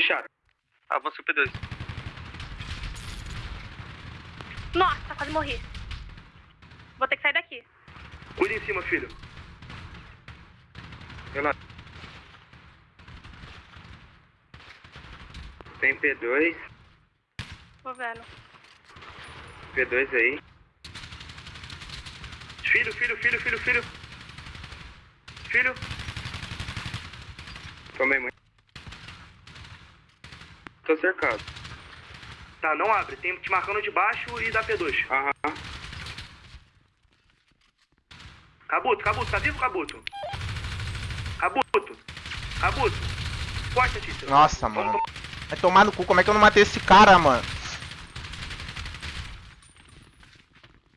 Puxaram. Avança o P2. Nossa, quase morri. Vou ter que sair daqui. Cuida em cima, filho. Relaxa. Tem P2. Tô vendo. P2 aí. Filho, filho, filho, filho, filho. Filho. Tomei muito. Tô cercado. Tá, não abre. Tem te marcando de baixo e da P2. Aham. Cabuto, Cabuto, tá vivo, Cabuto? Cabuto. Cabuto. Forte, Tícia. Nossa, mano. Vai tomar no cu, como é que eu não matei esse cara, mano?